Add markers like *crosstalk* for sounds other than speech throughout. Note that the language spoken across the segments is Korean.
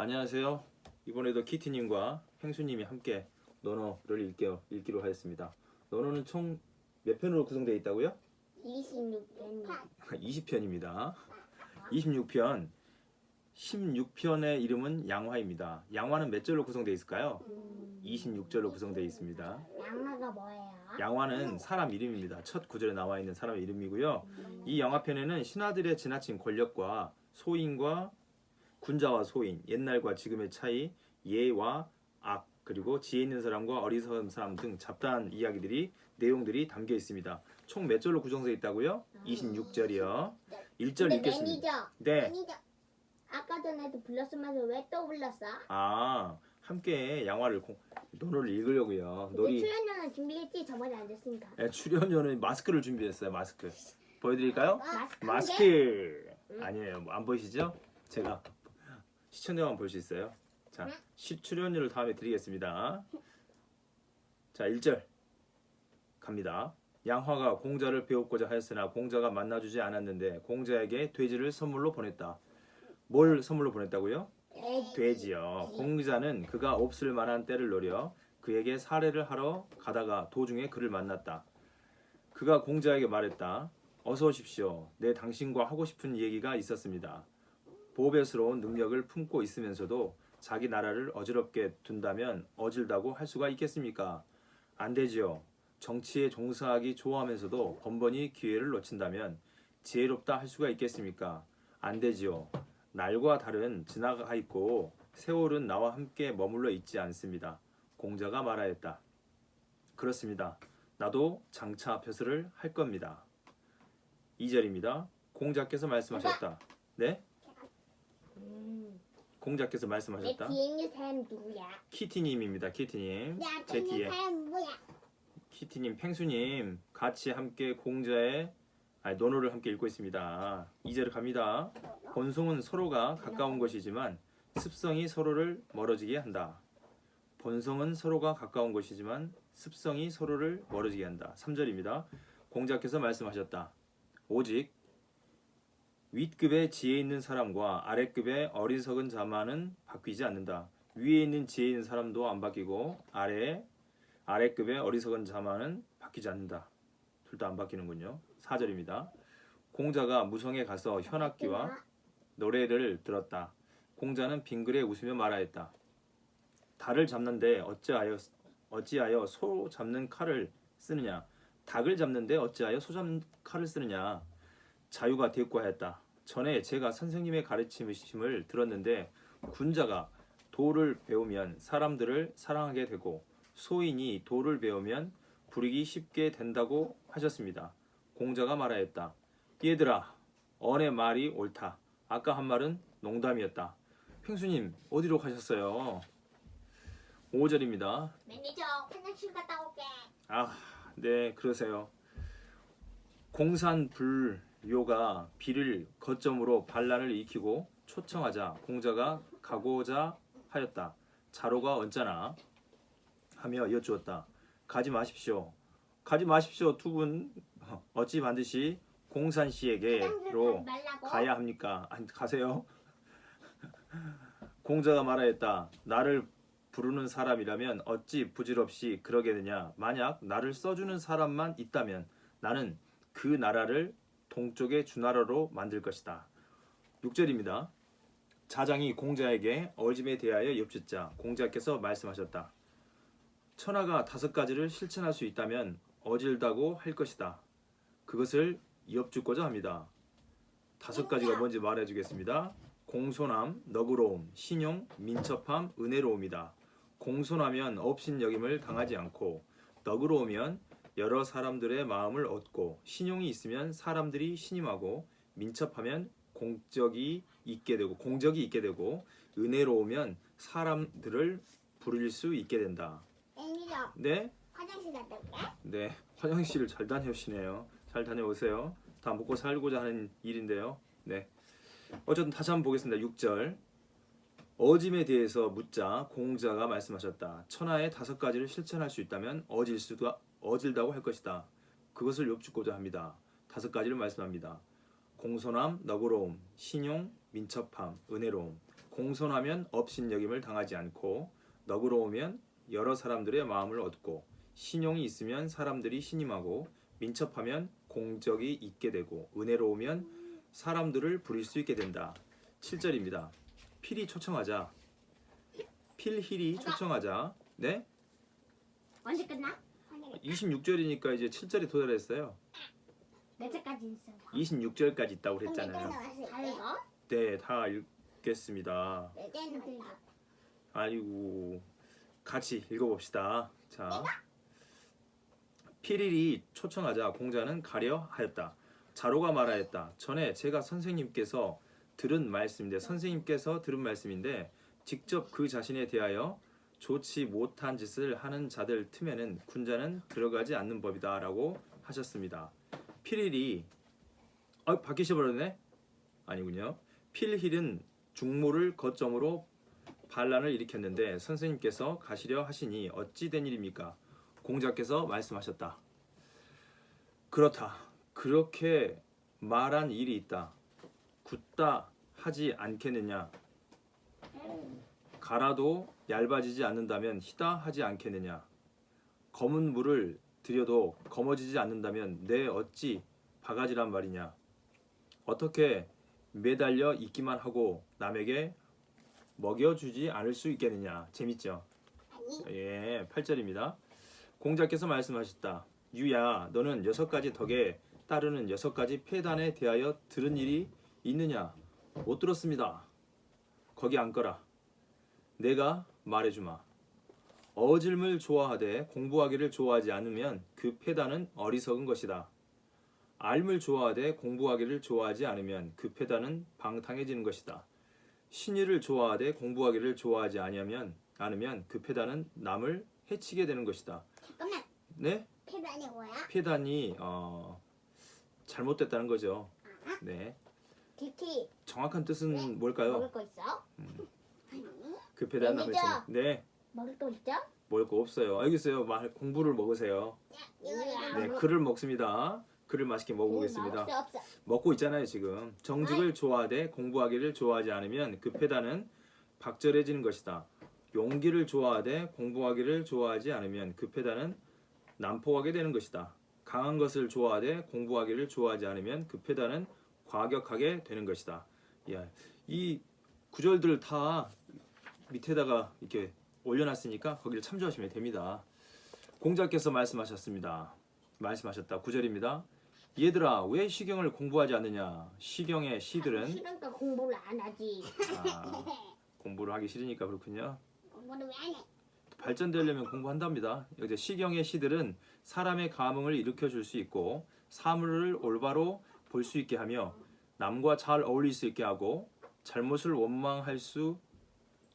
안녕하세요. 이번에도 키티님과 펭수님이 함께 논어를 읽게요, 읽기로 하였습니다. 논어는 총 몇 편으로 구성되어 있다고요? 26편 20편입니다. 26편. 16편의 이름은 양화입니다. 양화는 몇 절로 구성되어 있을까요? 26절로 구성되어 있습니다. 양화가 뭐예요? 양화는 사람 이름입니다. 첫 구절에 나와 있는 사람의 이름이고요. 이 영화편에는 신하들의 지나친 권력과 소인과 군자와 소인, 옛날과 지금의 차이, 예와 악, 그리고 지혜 있는 사람과 어리석은 사람 등 잡다한 이야기들이 내용들이 담겨 있습니다. 총 몇 절로 구성되어 있다고요? 26절이요. 1절 근데 읽겠습니다. 네. 매니저 아까 전에도 불렀으면서 왜 또 불렀어? 아, 함께 양화를 공, 논어를 읽으려고요. 놀이 출연료는 준비했지 저번에 안 됐으니까 네, 출연료는 마스크를 준비했어요. 마스크. 보여드릴까요? 마스크 마스크 아니에요 뭐안 보이시죠? 제가 시청자만 볼 수 있어요? 자 시, 출연료를 다음에 드리겠습니다. 자 1절. 갑니다. 양화가 공자를 배웠고자 하였으나 공자가 만나주지 않았는데 공자에게 돼지를 선물로 보냈다. 뭘 선물로 보냈다고요? 돼지. 돼지요. 공자는 그가 없을 만한 때를 노려 그에게 사례를 하러 가다가 도중에 그를 만났다. 그가 공자에게 말했다 어서 오십시오. 내 당신과 하고 싶은 얘기가 있었습니다. 보배스러운 능력을 품고 있으면서도 자기 나라를 어지럽게 둔다면 어질다고 할 수가 있겠습니까? 안 되지요. 정치에 종사하기 좋아하면서도 번번이 기회를 놓친다면 지혜롭다 할 수가 있겠습니까? 안 되지요. 날과 달은 지나가 있고 세월은 나와 함께 머물러 있지 않습니다. 공자가 말하였다. 그렇습니다. 나도 장차 벼슬을 할 겁니다. 2절입니다. 공자께서 말씀하셨다. 네? 음. 공자께서 내 말씀하셨다. 뒤에 있는 사람 누구야? 키티님입니다. 키티님. 내 앞에 제 있는 뒤에 사람 누구야? 키티님, 펭수님 같이 함께 공자의 아니, 논어를 함께 읽고 있습니다. 2절 갑니다. 본성은 서로가 가까운 것이지만 습성이 서로를 멀어지게 한다. 본성은 서로가 가까운 것이지만 습성이 서로를 멀어지게 한다. 3절입니다. 공자께서 말씀하셨다. 오직 윗급의 지혜 있는 사람과 아랫급의 어리석은 자만은 바뀌지 않는다. 위에 있는 지혜 있는 사람도 안 바뀌고 아래에 아랫급의 어리석은 자만은 바뀌지 않는다. 둘 다 안 바뀌는군요. 4절입니다. 공자가 무성에 가서 현악기와 노래를 들었다. 공자는 빙그레 웃으며 말하였다. 달을 잡는데 어찌하여 어찌하여 소 잡는 칼을 쓰느냐? 닭을 잡는데 어찌하여 소 잡는 칼을 쓰느냐? 자유가 대꾸하였다. 전에 제가 선생님의 가르침을 들었는데 군자가 도를 배우면 사람들을 사랑하게 되고 소인이 도를 배우면 부리기 쉽게 된다고 하셨습니다. 공자가 말하였다. 얘들아, 언의 말이 옳다. 아까 한 말은 농담이었다. 펭수님, 어디로 가셨어요? 5절입니다. 매니저 화장실 갔다 올게. 아, 네, 그러세요. 공산불 교가 비를 거점으로 반란을 일으키고 초청하자 공자가 가고자 하였다. 자로가 언짢아 하며 여쭈었다. 가지 마십시오. 가지 마십시오. 두 분 어찌 반드시 공산 씨에게로 말라고. 가야 합니까? 아니, 가세요. *laughs* 공자가 말하였다. 나를 부르는 사람이라면 어찌 부질없이 그러겠느냐. 만약 나를 써주는 사람만 있다면 나는 그 나라를 동쪽의 주나라로 만들 것이다. 6절입니다. 자장이 공자에게 어짐에 대하여 엽짓자 공자께서 말씀하셨다. 천하가 다섯 가지를 실천할 수 있다면 어질다고 할 것이다. 그것을 엽죽고자 합니다. 다섯 가지가 뭔지 말해주겠습니다. 공손함, 너그러움, 신용, 민첩함, 은혜로움이다. 공손하면 업신여김을 당하지 않고 너그러우면 여러 사람들의 마음을 얻고 신용이 있으면 사람들이 신임하고 민첩하면 공적이 있게 되고 공적이 있게 되고 은혜로우면 사람들을 부릴 수 있게 된다. 네, 화장실 갔다 올게. 네 화장실을 잘 다녀오시네요. 잘 다녀오세요. 다 먹고 살고자 하는 일인데요. 네. 어쨌든 다시 한번 보겠습니다. 6절. 어짐에 대해서 묻자 공자가 말씀하셨다. 천하의 다섯 가지를 실천할 수 있다면 어질 수가 어질다고 할 것이다. 그것을 엽죽고자 합니다. 다섯 가지를 말씀합니다. 공손함, 너그러움, 신용, 민첩함, 은혜로움. 공손하면 업신여김을 당하지 않고 너그러우면 여러 사람들의 마음을 얻고 신용이 있으면 사람들이 신임하고 민첩하면 공적이 있게 되고 은혜로우면 사람들을 부릴 수 있게 된다. 7절입니다. 필히 초청하자. 필힐이 초청하자. 네? 언제 끝나? 26절이니까 이제 7절에 도달했어요. 몇 절까지 있어? 26절까지 있다고 그랬잖아요. 다 읽어? 네, 다 읽겠습니다. 아이고 같이 읽어봅시다. 자, 필일이 초청하자 공자는 가려 하였다. 자로가 말하였다. 전에 제가 선생님께서 들은 말씀인데 선생님께서 들은 말씀인데 직접 그 자신에 대하여 좋지 못한 짓을 하는 자들 틈에는 군자는 들어가지 않는 법이다 라고 하셨습니다. 필일이 아 바뀌셔 버렸네? 아니군요. 필힐은 중모를 거점으로 반란을 일으켰는데 선생님께서 가시려 하시니 어찌 된 일입니까? 공자께서 말씀하셨다. 그렇다. 그렇게 말한 일이 있다. 굳다 하지 않겠느냐? 가라도 얇아지지 않는다면 희다 하지 않겠느냐? 검은 물을 들여도 검어지지 않는다면 내 어찌 바가지란 말이냐? 어떻게 매달려 있기만 하고 남에게 먹여주지 않을 수 있겠느냐. 재밌죠? 예, 8절입니다. 공자께서 말씀하셨다. 유야, 너는 여섯 가지 덕에 따르는 여섯 가지 폐단에 대하여 들은 일이 있느냐? 못 들었습니다. 거기 앉거라. 내가 말해주마. 어질물 좋아하되 공부하기를 좋아하지 않으면 그 폐단은 어리석은 것이다. 알물 좋아하되 공부하기를 좋아하지 않으면 그 폐단은 방탕해지는 것이다. 신의를 좋아하되 공부하기를 좋아하지 아니하면 않으면 그 폐단은 남을 해치게 되는 것이다. 잠깐만. 네? 패단이 뭐야? 폐단이 어, 잘못됐다는 거죠. 네. DT 정확한 뜻은 뭘까요? 먹을 거 있어? 그 폐단 남을 매니저. 해치는. 네. 먹을 거 있죠? 먹을 거 없어요. 알겠어요. 말 공부를 먹으세요. 네, 글을 먹습니다. 글을 맛있게 먹어보겠습니다. 없어. 먹고 있잖아요 지금 정직을 좋아하되 공부하기를 좋아하지 않으면 그 패단은 박절해지는 것이다 용기를 좋아하되 공부하기를 좋아하지 않으면 그 패단은 난폭하게 되는 것이다 강한 것을 좋아하되 공부하기를 좋아하지 않으면 그 패단은 과격하게 되는 것이다. 야, 이 구절들 다 밑에다가 이렇게 올려놨으니까 거기를 참조하시면 됩니다. 공자께서 말씀하셨습니다. 말씀하셨다. 구절입니다. 얘들아 왜 시경을 공부하지 않느냐? 시경의 시들은? 싫으니까 공부를 안 하지. 아, 공부를 하기 싫으니까 그렇군요. 공부를 왜 안 해? 발전되려면 공부한답니다. 이제 시경의 시들은 사람의 감흥을 일으켜 줄 수 있고 사물을 올바로 볼 수 있게 하며 남과 잘 어울릴 수 있게 하고 잘못을 원망할 수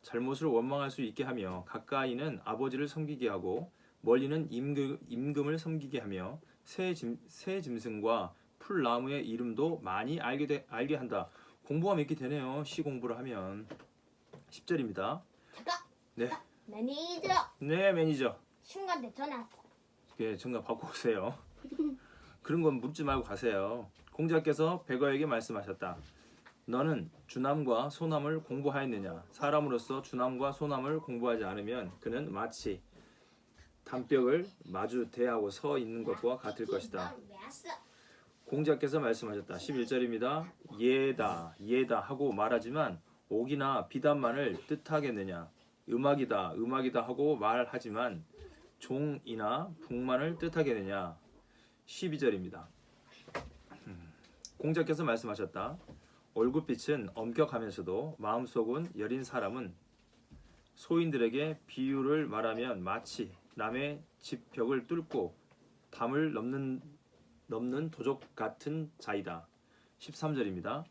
잘못을 원망할 수 있게 하며 가까이는 아버지를 섬기게 하고 멀리는 임금, 임금을 섬기게 하며 새, 짐, 새 짐승과 풀나무의 이름도 많이 알게, 되, 알게 한다. 공부하면 이렇게 되네요. 시 공부를 하면 10절입니다. 잠깐. 네, 매니저 네 매니저. 순간대 전화 왔어. 예, 정답 바꿔 오세요. *laughs* 그런 건 묻지 말고 가세요. 공자께서 백어에게 말씀하셨다. 너는 주남과 소남을 공부하였느냐? 사람으로서 주남과 소남을 공부하지 않으면 그는 마치 담벽을 마주 대하고 서 있는 것과 같을 것이다. 공자께서 말씀하셨다. 11절입니다. 예다, 예다 하고 말하지만 옥이나 비단만을 뜻하겠느냐? 음악이다, 음악이다 하고 말하지만 종이나 북만을 뜻하겠느냐? 12절입니다. 음, 공자께서 말씀하셨다. 얼굴빛은 엄격하면서도 마음속은 여린 사람은 소인들에게 비유를 말하면 마치 남의 집 벽을 뚫고 담을 넘는 넘는 도적 같은 자이다. 13절입니다.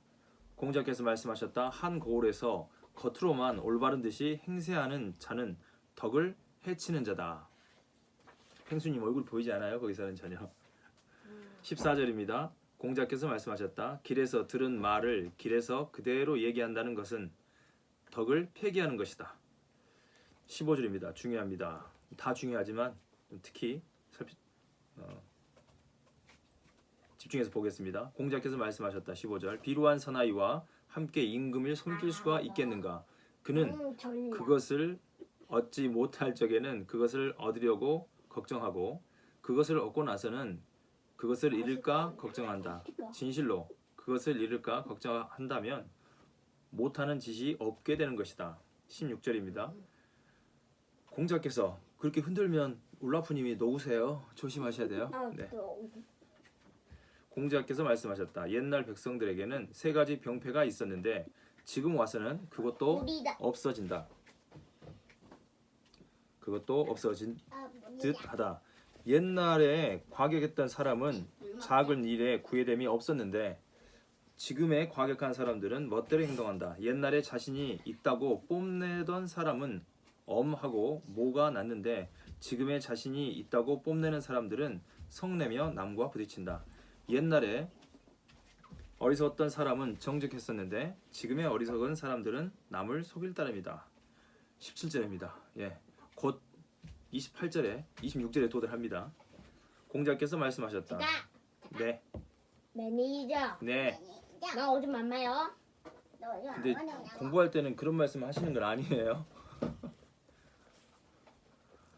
공자께서 말씀하셨다. 한 고을에서 겉으로만 올바른 듯이 행세하는 자는 덕을 해치는 자다. 펭수님 얼굴 보이지 않아요? 거기서는 전혀. 14절입니다. 공자께서 말씀하셨다. 길에서 들은 말을 길에서 그대로 얘기한다는 것은 덕을 폐기하는 것이다. 15절입니다. 중요합니다. 다 중요하지만 특히 살피, 어, 집중해서 보겠습니다. 공자께서 말씀하셨다. 15절. 비루한 사나이와 함께 임금을 섬길 수가 있겠는가? 그는 응, 전략. 그것을 얻지 못할 적에는 그것을 얻으려고 걱정하고 그것을 얻고 나서는 그것을 잃을까 걱정한다. 진실로 그것을 잃을까 걱정한다면 못하는 짓이 없게 되는 것이다. 16절입니다. 공자께서 그렇게 흔들면 울라프님이 녹으세요. 조심하셔야 돼요. 아, 네. 또 공자께서 말씀하셨다. 옛날 백성들에게는 세 가지 병폐가 있었는데 지금 와서는 그것도. 없어진다. 그것도 없어진 아, 듯하다. 옛날에 과격했던 사람은 작은 일에 구애됨이 없었는데 지금의 과격한 사람들은 멋대로 행동한다. 옛날에 자신이 있다고 뽐내던 사람은 엄하고 모가 났는데 지금의 자신이 있다고 뽐내는 사람들은 성내며 남과 부딪힌다. 옛날에 어리석었던 사람은 정직했었는데 지금의 어리석은 사람들은 남을 속일 따름이다. 17절입니다. 예. 곧 28절에 26절에 도달합니다. 공자께서 말씀하셨다. 나 네. 매니저. 네. 나 오줌 안 마요. 근데 공부할 때는 그런 말씀 하시는 건 아니에요. *laughs*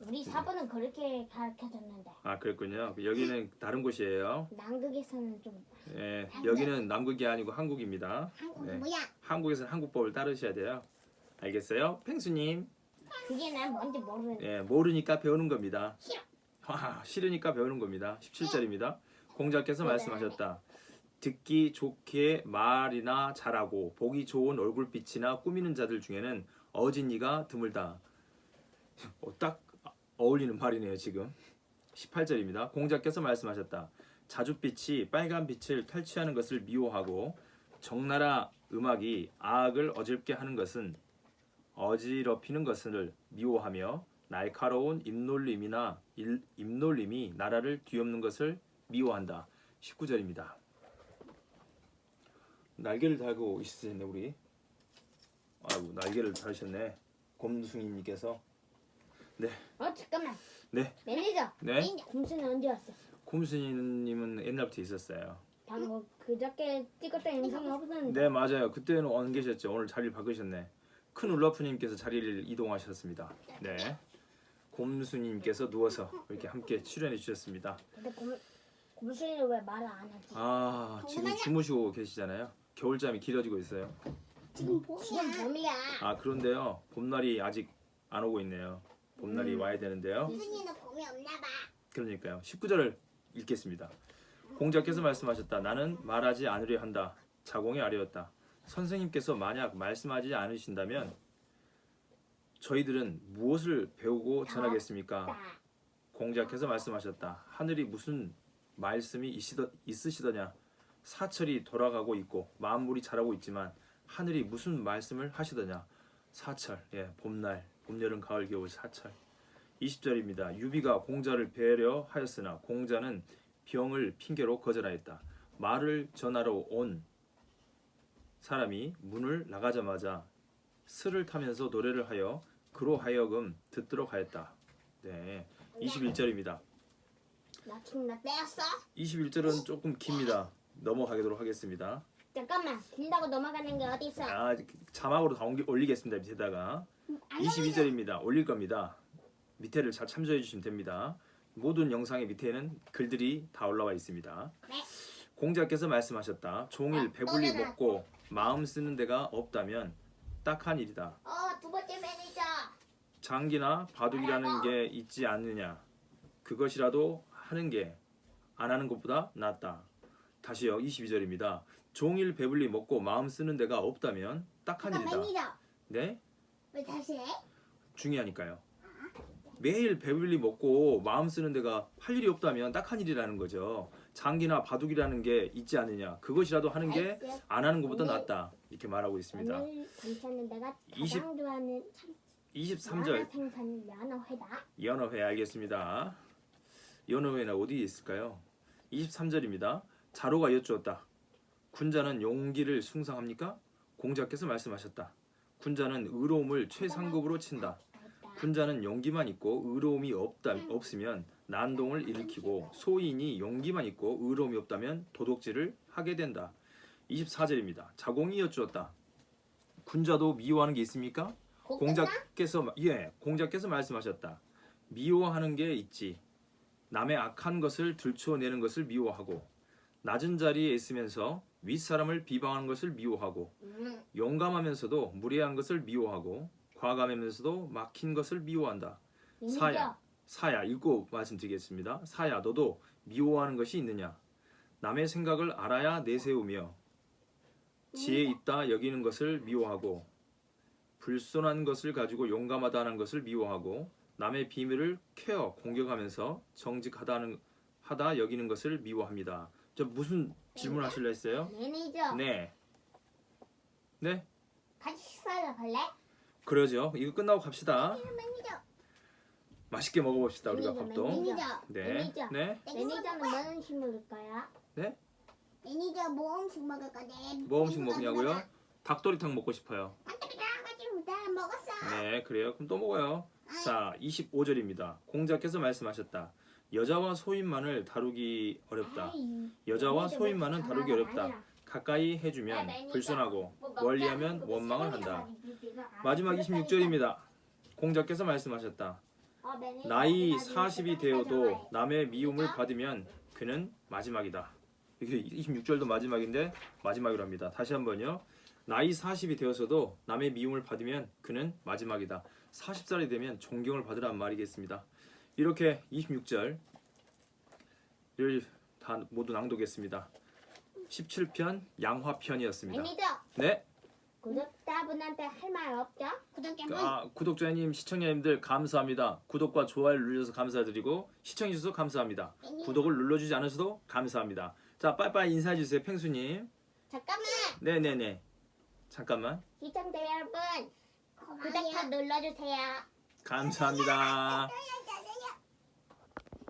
우리 사부는 그렇게 가르쳐줬는데 아, 그랬군요. 여기는 다른 곳이에요. 남극에서는 좀 예. 여기는 남극이 아니고 한국입니다. 한국이 네. 뭐야? 한국에서는 한국법을 따르셔야 돼요. 알겠어요? 펭수님. 그게 난 뭔지 모르는. 예, 모르니까 배우는 겁니다. 싫어. 아, 싫으니까 배우는 겁니다. 17절입니다. 공자께서 네. 말씀하셨다. 듣기 좋게 말이나 잘하고 보기 좋은 얼굴빛이나 꾸미는 자들 중에는 어진이가 드물다. 어, 딱 어울리는 말이네요, 지금. 18절입니다. 공자께서 말씀하셨다. 자줏빛이 빨간 빛을 탈취하는 것을 미워하고 적나라 음악이 악을 어질게 하는 것은 어지럽히는 것을 미워하며 날카로운 입놀림이나 일- 입놀림이 나라를 뒤엎는 것을 미워한다. 19절입니다. 날개를 달고 있으셨네 우리. 아이고 날개를 달으셨네. 곰숭이님께서. 어 잠깐만. 네. 매니저. 네. 곰수는 언제 왔어? 곰숭이님은 옛날부터 있었어요. 방금 그저께 찍었던 영상 없었는데. 네 맞아요. 그때는 안 계셨죠. 오늘 자리를 바꾸셨네. 큰 울라프님께서 자리를 이동하셨습니다. 네. 곰수님께서 누워서 이렇게 함께 출연해 주셨습니다. 근데 곰 곰수는 왜 말을 안 하지? 아 지금 주무시고 계시잖아요. 겨울잠이 길어지고 있어요. 지금 지금 봄이야. 아 그런데요 봄날이 아직 안 오고 있네요. 봄날이 음. 와야 되는데요. 선생님은 봄이 없나 봐. 그러니까요. 19절을 읽겠습니다. 공자께서 말씀하셨다. 나는 말하지 않으려 한다. 자공이 아뢰었다. 선생님께서 만약 말씀하지 않으신다면 저희들은 무엇을 배우고 전하겠습니까? 나. 공자께서 말씀하셨다. 하늘이 무슨 말씀이 있으더, 있으시더냐? 사철이 돌아가고 있고 만물이 자라고 있지만 하늘이 무슨 말씀을 하시더냐? 사철, 예, 봄날, 봄, 여름, 가을, 겨울 사철. 20절입니다. 유비가 공자를 배려하였으나 공자는 병을 핑계로 거절하였다. 말을 전하러 온 사람이 문을 나가자마자 스를 타면서 노래를 하여 그로 하여금 듣도록 하였다. 네. 21절입니다. 나 지금 나 떼었어? 21절은 조금 깁니다. 넘어가도록 하겠습니다. 잠깐만. 길다고 넘어가는 게 어디 있어? 아, 자막으로 다 옮기- 올리겠습니다. 밑에다가 22절입니다. 올릴 겁니다. 밑에를 잘 참조해 주시면 됩니다. 모든 영상의 밑에는 글들이 다 올라와 있습니다. 네. 공자께서 말씀하셨다. 종일 아, 배불리 떠내라. 먹고 마음 쓰는 데가 없다면 딱한 일이다. 어, 두 번째 매니저. 장기나 바둑이라는 게 있지 않느냐. 그것이라도 하는 게 안 하는 것보다 낫다. 다시요. 22절입니다. 종일 배불리 먹고 마음 쓰는 데가 없다면 딱한 일이다. 매니저. 네? 왜 다시 해? 중요하니까요. 매일 배불리 먹고 마음 쓰는 데가 할 일이 없다면 딱 한 일이라는 거죠. 장기나 바둑이라는 게 있지 않느냐. 그것이라도 하는 게 안 하는 것보다 낫다. 이렇게 말하고 있습니다. 오늘 괜찮은 내가 가장 20 좋아하는 참 23절 연어 생선 연어회다. 연어회 알겠습니다. 연어회는 어디에 있을까요? 23절입니다. 자로가 여쭈었다. 군자는 용기를 숭상합니까? 공자께서 말씀하셨다. 군자는 의로움을 최상급으로 친다. 군자는 용기만 있고 의로움이 없다 없으면 난동을 일으키고 소인이 용기만 있고 의로움이 없다면 도둑질을 하게 된다. 24절입니다. 자공이 여쭈었다. 군자도 미워하는 게 있습니까? 공자께서 마- 예 공자께서 말씀하셨다. 미워하는 게 있지. 남의 악한 것을 들추어내는 것을 미워하고 낮은 자리에 있으면서 윗사람을 비방하는 것을 미워하고 음, 용감하면서도 무례한 것을 미워하고 과감하면서도 막힌 것을 미워한다. 사야. 사야 읽고 말씀드리겠습니다. 사야 너도 미워하는 것이 있느냐? 남의 생각을 알아야 내세우며 지혜 있다 여기는 것을 미워하고 불손한 것을 가지고 용감하다는 것을 미워하고 남의 비밀을 캐어 공격하면서 정직하다는 하다 여기는 것을 미워합니다. 저 무슨 질문 하실래 했어요? 매니저 네. 네? 같이 식사하러 갈래? 그러죠. 이거 끝나고 갑시다. 매니저 맛있게 먹어봅시다 우리가 밥도. 매니저. 네. 매니저. 네. 매니저는 뭐 음식 먹을 거야? 매니저 뭐 음식 먹을 거지? 뭐 음식 먹냐고요? 닭도리탕 먹고 싶어요. 가지고 다 먹었어. 네, 그래요. 그럼 또 먹어요. 자, 25절입니다. 공자께서 말씀하셨다. 여자와 소인만을 다루기 어렵다. 아이, 여자와 매니저 소인만은 뭐 다루기 어렵다. 아니라. 가까이 아, 해주면 매니저. 불순하고 뭐. 멀리하면 원망을 세상에 한다. 마지막 그랬다니까. 26절입니다. 공자께서 말씀하셨다. 어, 나이 어디 가지고 40이 세상에 되어도. 남의 미움을 받으면 그는 마지막이다. 이게 26절도 마지막인데 마지막이라 합니다. 다시 한번요. 나이 40이 되어서도 남의 미움을 받으면 그는 마지막이다. 40살이 되면 존경을 받으란 말이겠습니다. 이렇게 26절을 다 모두 낭독했습니다. 17편 양화편이었습니다. 네, 구독자분한테 할 말 없죠? 구독자분 아, 구독자님, 시청자님들 감사합니다. 구독과 좋아요를 눌러서 감사드리고 시청해주셔서 감사합니다. 구독을 눌러주지 않으셔도 감사합니다. 자, 빠이빠이 인사해주세요, 펭수님. 잠깐만 네네네. 잠깐만. 시청자 여러분. 구독 더 눌러주세요. 감사합니다. 또 *laughs*